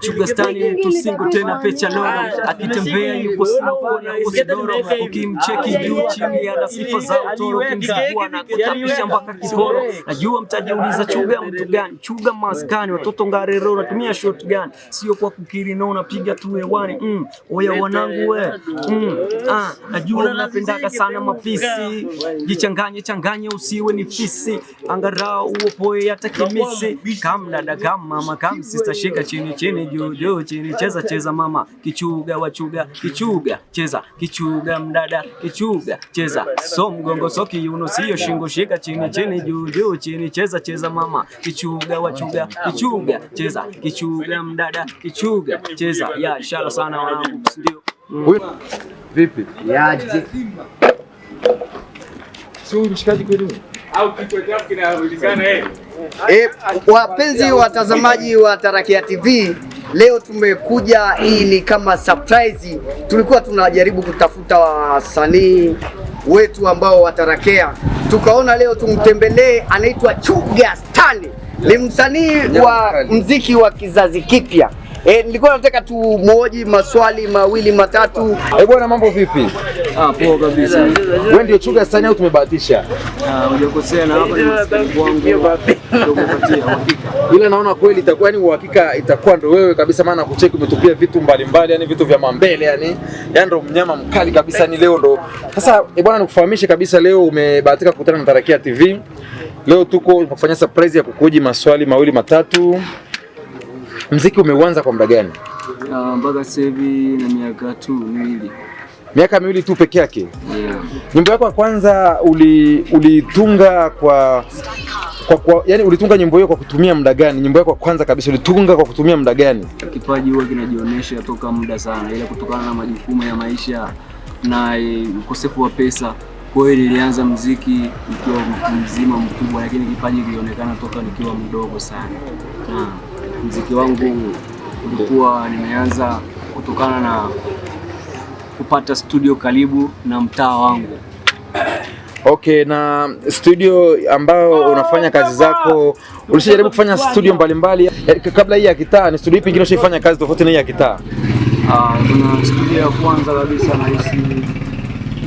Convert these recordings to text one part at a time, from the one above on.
Chugastani mtu singo tena pecha lora, akitembea yupo na usidoro, ukimcheki juu chini ana sifa za utoro, ukimzibua na kutapisha mpaka kiporo. Najua mtajiuliza chuga mtu gani? Chuga maskani, watoto ngarero, natumia shot gani? Sio kwa kukiri no, napiga tu hewani. Mm, oya wanangu we, mm, ah, najua mnapendaga sana mapisi, jichanganye changanye, usiwe ni fisi, angarao uopoe hata kimisi, kamdada kama makamsi sister, shika chini chini juu juu chini, cheza cheza mama, kichuga wachuga, kichuga cheza, kichuga mdada, kichuga cheza, so mgongo so kiuno, sio shingo, shika chini chini juu juu chini, cheza cheza mama, kichuga wachuga, kichuga cheza, kichuga mdada, kichuga cheza. Ya shala sana wanangu, ndio? Huyu. Vipi? Yaje. Sio mshikaji kweli? E, wapenzi watazamaji wa Tarakia TV, leo tumekuja, hii ni kama surprise. Tulikuwa tunajaribu kutafuta wasanii wetu ambao watarakea, tukaona leo tumtembelee, anaitwa Chuga Stani, ni msanii wa mziki wa kizazi kipya. E, nilikuwa nataka tumoji maswali mawili matatu. E bwana mambo vipi? Ah, poa kabisa. Wewe ndio Chuga Stani au tumebahatisha? Ah, hujakosea na hapa ni msikivu wangu. Ila naona kweli itakuwa ni uhakika itakuwa ndo wewe kabisa, maana kucheki umetupia vitu mbalimbali, yani vitu vya mambele, yani yani ndo mnyama mkali kabisa, ni leo ndo sasa. e bwana nikufahamishe kabisa, leo umebahatika kukutana na Tarakia TV. Leo tuko kufanya surprise ya kukuji maswali mawili matatu. Mziki umeuanza kwa muda gani? Ah, mpaka sasa hivi na miaka tu miwili. Miaka miwili tu peke yake. Yeah. Nyimbo yako ya kwanza ulitunga uli kwa kwa, kwa yani ulitunga nyimbo hiyo kwa kutumia muda gani? Nyimbo yako ya kwanza kabisa ulitunga kwa kutumia muda gani? Kipaji huwa kinajionyesha toka muda sana, ila kutokana na majukumu ya maisha na eh, ukosefu wa pesa. Kwa hiyo nilianza mziki nikiwa mtu mzima mkubwa, lakini kipaji kilionekana toka nikiwa mdogo sana. Na mziki wangu ulikuwa nimeanza kutokana na kupata studio karibu na mtaa wangu. Okay, na studio ambao unafanya kazi zako ulishajaribu kufanya studio mbalimbali mbali. Kabla hii ya kitaa ni studio ipi ingine ushaifanya kazi tofauti na hii ya kitaa? Ah, kuna studio ya kwanza kabisa nahisi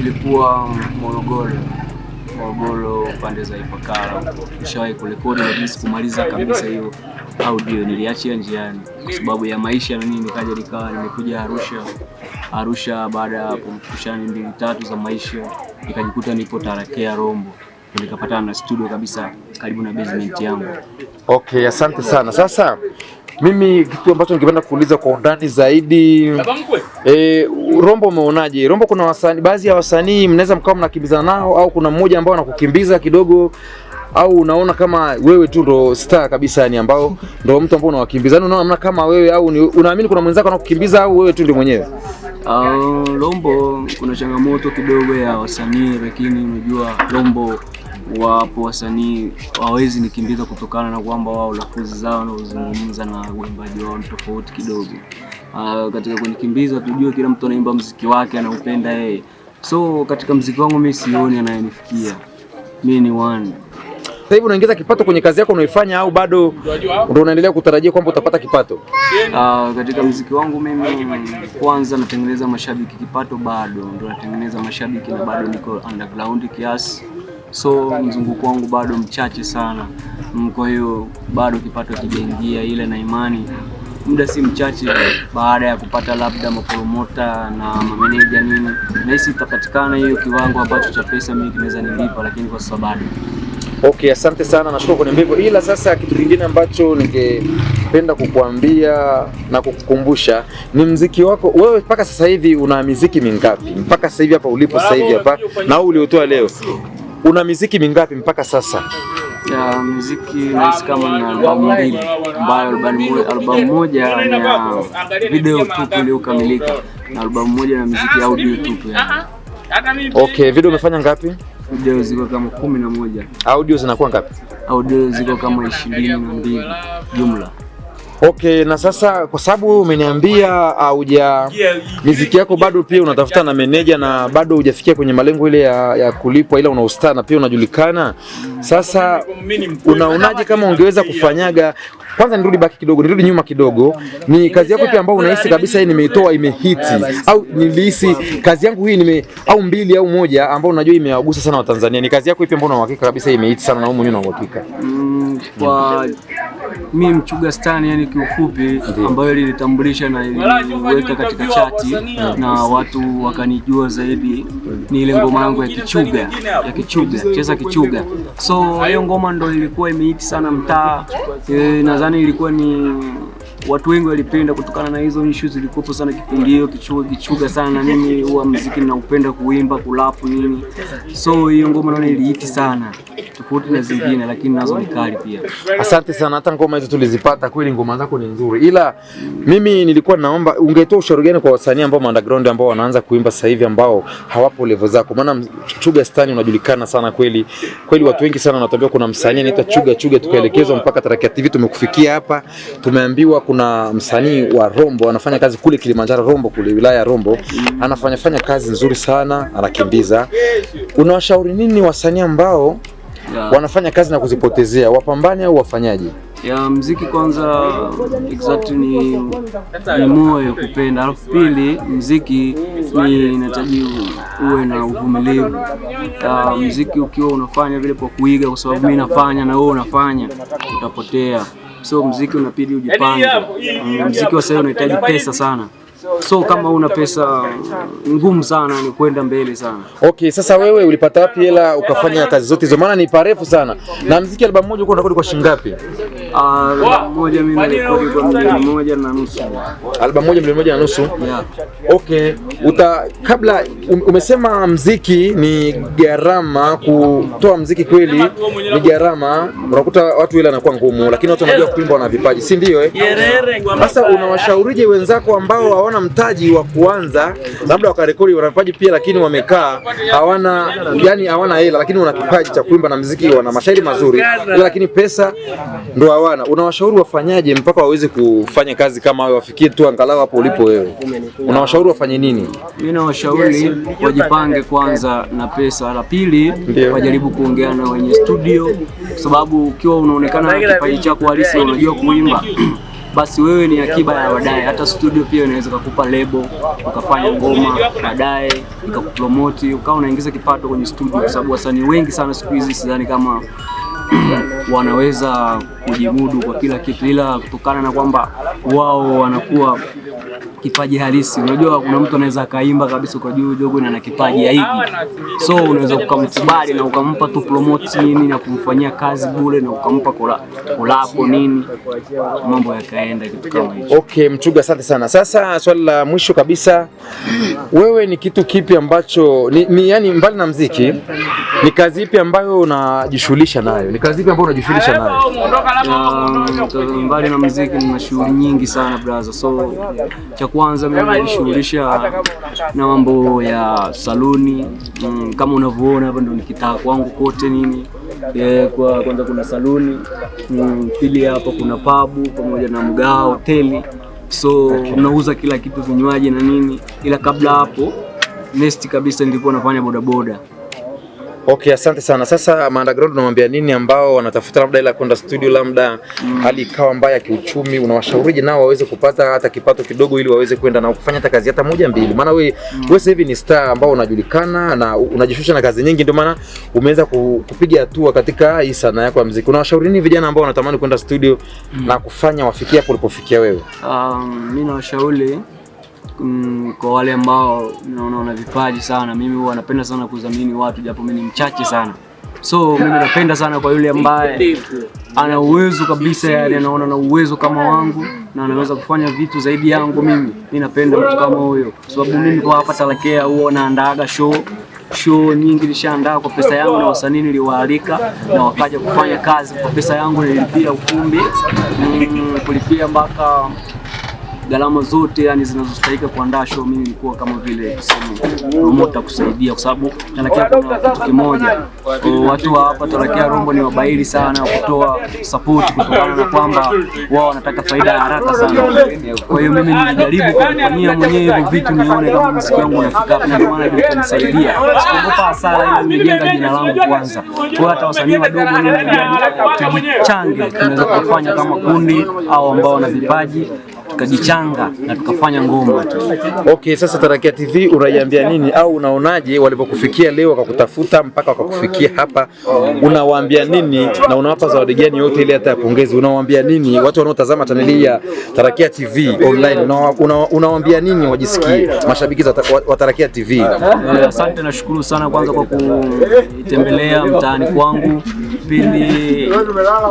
ilikuwa Morogoro, Morogoro pande za Ifakara. ushawahi kurekodi lakini sikumaliza kabisa hiyo audio, niliachia njiani kwa sababu ya maisha na nini, nikaja nikawa nimekuja Arusha. Arusha baada ya pushani mbili tatu za maisha, nikajikuta nipo Tarakea Rombo, Ndio nikapatana na studio kabisa karibu na basement yangu. Okay, asante sana. Sasa mimi kitu ambacho ningependa kuuliza kwa undani zaidi e, Rombo umeonaje? Rombo kuna wasanii, baadhi ya wasanii mnaweza mkawa mnakimbizana nao au kuna mmoja ambao anakukimbiza kidogo au unaona kama wewe tu ndo star kabisa, yani ambao ndo mtu ambao unawakimbiza, yani unaona kama wewe au unaamini kuna mwenzako anakukimbiza au wewe tu ndio mwenyewe? Uh, Rombo kuna changamoto kidogo ya wasanii, lakini unajua lombo wapo wasanii hawawezi nikimbiza kutokana na kwamba wao lafuzi zao wanaozungumza na uimbaji wao tofauti kidogo. Uh, katika kunikimbiza tujue kila mtu anaimba mziki wake anaupenda yeye, so katika mziki wangu mimi sioni anayenifikia mimi ni one Sasa hivi unaingiza kipato kwenye kazi yako unaoifanya au bado ndio unaendelea kutarajia kwamba utapata kipato? Uh, katika mziki wangu mimi kwanza natengeneza mashabiki, kipato bado ndio natengeneza mashabiki na bado niko underground kiasi, so mzunguko wangu bado mchache sana. Mm, Kwa hiyo bado kipato kijaingia, ile na imani muda si mchache baada ya kupata labda mapromota na mameneja nini, nahisi itapatikana hiyo kiwango ambacho cha pesa mimi kinaweza nilipa, lakini kwa sababu Okay, asante sana, nashukuru kwa niambia hivyo. Ila sasa kitu kingine ambacho ningependa kukuambia na kukukumbusha ni mziki wako wewe. Mpaka sasa hivi una miziki mingapi? Mpaka sasa hivi hapa ulipo sasa hivi hapa na huu uliotoa leo, una miziki mingapi mpaka sasa? ya muziki nahisi kama na albamu mbili ambayo albamu moja, ya video tupu iliyokamilika na albamu moja na muziki audio tupu Okay, video umefanya ngapi? Video ziko kama kumi na moja Audio zinakuwa ngapi? audio ziko kama ishirini na mbili jumla Okay, na sasa kwa sababu umeniambia hauja miziki yako bado pia unatafuta na meneja na bado hujafikia kwenye malengo ile ya, ya kulipwa, ila una ustaa na pia unajulikana. Sasa unaonaje kama ungeweza kufanyaga kwanza nirudi baki kidogo, nirudi nyuma kidogo. Ni kazi yako pia ambayo unahisi kabisa hii nimeitoa imehiti, au nilihisi kazi yangu hii nime au mbili au moja ambayo unajua imewagusa sana Watanzania? Ni kazi yako ipi ambayo una uhakika kabisa imehiti sana na wewe mwenyewe una uhakika? Mm, kwa mi Mchuga stani yani kiufupi, ambayo ilinitambulisha na iliweka katika chati na watu wakanijua zaidi, ni ile ngoma yangu ya Kichuga ya Kichuga, cheza Kichuga. So hiyo ngoma ndo ilikuwa imeiti sana mtaa. E, nadhani ilikuwa ni watu wengi walipenda kutokana na hizo issues zilikuwepo sana kipindi hiyo, kichuga kichuga sana, na mimi huwa muziki ninaupenda kuimba kulapu nini, so hiyo ngoma naona iliiti sana tofauti na zingine, lakini nazo ni kali pia. Asante sana, hata ngoma hizo tulizipata kweli, ngoma zako ni nzuri, ila mimi nilikuwa naomba ungetoa ushauri gani kwa wasanii ambao underground ambao wanaanza kuimba sasa hivi ambao hawapo level zako? Maana Chuga Stani unajulikana sana kweli kweli, watu wengi sana wanatuambia kuna msanii anaitwa Chuga Chuga, tukaelekezwa mpaka Tarakia TV tumekufikia hapa, tumeambiwa kuna msanii wa Rombo anafanya kazi kule Kilimanjaro, Rombo kule wilaya ya Rombo, anafanya fanya kazi nzuri sana, anakimbiza. Unawashauri nini wasanii ambao Yeah. wanafanya kazi na kuzipotezea, wapambane au wafanyaje? ya mziki kwanza exactly ni, ni moyo kupenda, alafu pili mziki ni inahitaji uwe na uvumilivu. Ya mziki ukiwa unafanya vile kwa kuiga, kwa sababu mimi nafanya na wewe unafanya, utapotea. So mziki unapidi ujipange. Mm, Mziki wa sasa unahitaji pesa sana, so kama una pesa ngumu sana ni kwenda mbele sana. Okay, sasa wewe ulipata wapi hela ukafanya kazi zote hizo? Maana ni parefu sana. Na mziki albamu moja uko unarekodi kwa shilingi ngapi? Moja mimi narekodi kwa milioni moja na nusu. Albamu moja milioni moja na nusu. Yeah. Okay, uta kabla um- umesema mziki ni gharama, kutoa mziki kweli ni gharama. Unakuta watu ile anakuwa ngumu, lakini watu wanajua kuimba, wana vipaji, si ndio? Eh, sasa unawashaurije wenzako ambao hawana mtaji wa kuanza, labda wakarekodi, wana vipaji pia, lakini wamekaa hawana, yani hawana hela, lakini wana kipaji cha kuimba na mziki, wana mashairi mazuri, lakini pesa ndo hawana. Unawashauri wafanyaje mpaka waweze kufanya kazi kama wewe, wafikie tu angalau hapo ulipo wewe? Unawashauri wafanye nini? Mimi nawashauri wajipange kwanza na pesa, la pili wajaribu kuongea na wenye studio, kwa sababu ukiwa unaonekana na kipaji chako halisi unajua kuimba basi wewe ni akiba ya baadaye. Hata studio pia inaweza kukupa lebo ukafanya ngoma baadaye ikakupromoti ukawa unaingiza kipato kwenye studio, kwa sababu wasanii wengi sana siku hizi sidhani kama wanaweza kujimudu kwa kila kitu, ila kutokana na kwamba wao wanakuwa kipaji halisi. Unajua, kuna mtu anaweza akaimba kabisa kwa juu jogo na ana kipaji ya hivi, so unaweza ukamkubali na ukampa tu promote nini na kumfanyia kazi bure na ukampa kola- kolabo nini, mambo yakaenda kitu kama hicho. Okay, Mchuga, asante sana. Sasa swali la mwisho kabisa, wewe ni kitu kipi ambacho ni, ni yani, mbali na mziki, ni kazi ipi ambayo unajishughulisha nayo? Ni kazi ipi ambayo unajishughulisha nayo? Um, mbali na mziki, nina shughuli nyingi sana brother. So cha kwanza mimi najishughulisha na mambo ya saluni. Mm, kama unavyoona hapa ndo nikitaa kwangu kote nini. Yeah, kwa kwanza kuna saluni. Mm, pili hapa kuna pabu pamoja na mgaa hoteli, so unauza kila kitu vinywaji na nini, ila kabla hapo nesti kabisa nilikuwa nafanya bodaboda. Okay, asante sana. Sasa underground unamwambia nini ambao wanatafuta labda ila kwenda studio, labda hali ikawa mbaya ya kiuchumi, unawashauriji nao waweze kupata hata kipato kidogo ili waweze kwenda na kufanya hata kazi hata moja mbili? Maana we wewe sasa hivi ni star ambao unajulikana na unajishusha na kazi nyingi, ndio maana umeweza kupiga hatua katika hii sanaa yako ya muziki. Unawashauri nini vijana ambao wanatamani kwenda studio na kufanya wafikie hapo ulipofikia wewe? Um, mimi nawashauri mm, kwa wale ambao naona wana vipaji sana. Mimi huwa napenda sana kudhamini watu, japo mimi ni mchache sana, so mimi napenda sana kwa yule ambaye ana uwezo kabisa, yani anaona na uwezo kama wangu na anaweza kufanya vitu zaidi yangu. Mimi mi napenda mtu kama huyo, kwa sababu mimi kwa hapa Talakea huwa naandaaga show show nyingi nishaandaa kwa pesa yangu na wasanii niliwaalika na wakaja kufanya kazi kwa pesa yangu, nilipia ukumbi mm, kulipia mpaka gharama zote yani zinazostahili kuandaa show, mimi nilikuwa kama vile tuseme promoter kusaidia, kwa sababu Tarakia kuna kitu kimoja, watu wa hapa Tarakia Rombo ni wabahili sana kutoa support kutokana na kwamba wao wanataka faida ya haraka sana. Kwa hiyo mimi nilijaribu kufanyia mwenyewe hivyo vitu nione kama muziki wangu unafika hapa, ndio maana ndio ikanisaidia. Sikuogopa hasara, ila nimejenga jina langu kwanza. Kwa hata wasanii wadogo mimi tujichange, tunaweza kufanya kama kundi au ambao wana vipaji tukajichanga na tukafanya ngoma tu. Okay, sasa Tarakia TV unaiambia nini au unaonaje walivyokufikia leo wakakutafuta mpaka wakakufikia hapa, unawaambia nini na unawapa zawadi gani yote ile hata ya pongezi? Unawaambia nini watu wanaotazama chaneli ya Tarakia TV online, unawaambia una, nini wajisikie mashabiki za wa- Tarakia TV? Asante, nashukuru sana kwanza kwa kutembelea mtaani kwangu. Pili,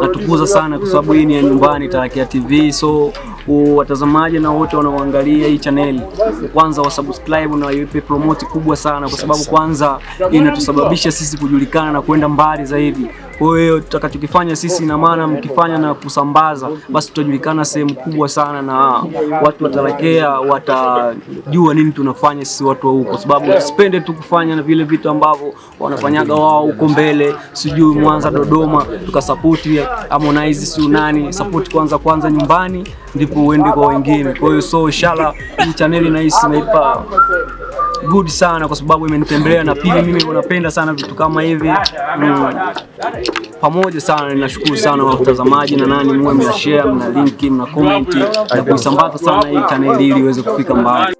natukuza sana kwa sababu hii ni ya nyumbani, Tarakia TV. So watazamaji na wote wanaoangalia hii chaneli, kwanza wasubscribe na waipe promote kubwa sana, kwa sababu kwanza inatusababisha sisi kujulikana na kwenda mbali zaidi. Kwa hiyo tutakachokifanya sisi, ina maana mkifanya na kusambaza, basi tutajulikana sehemu kubwa sana, na watu watarekea, watajua nini tunafanya sisi watu wa huko, kwa sababu tusipende tu kufanya na vile vitu ambavyo wanafanyaga wao huko mbele, sijui Mwanza, Dodoma, tukasapoti Harmonize, si nani, support kwanza kwanza nyumbani, ndipo uende kwa wengine. Kwa hiyo so inshallah hii chaneli nahisi naipa good sana kwa sababu imenitembelea na pili, mimi wanapenda sana vitu kama hivi mm, pamoja sana. Ninashukuru sana watazamaji na nani, mwe mna share, mna linki, mna comment na kuisambaza sana hii chaneli ili iweze kufika mbali.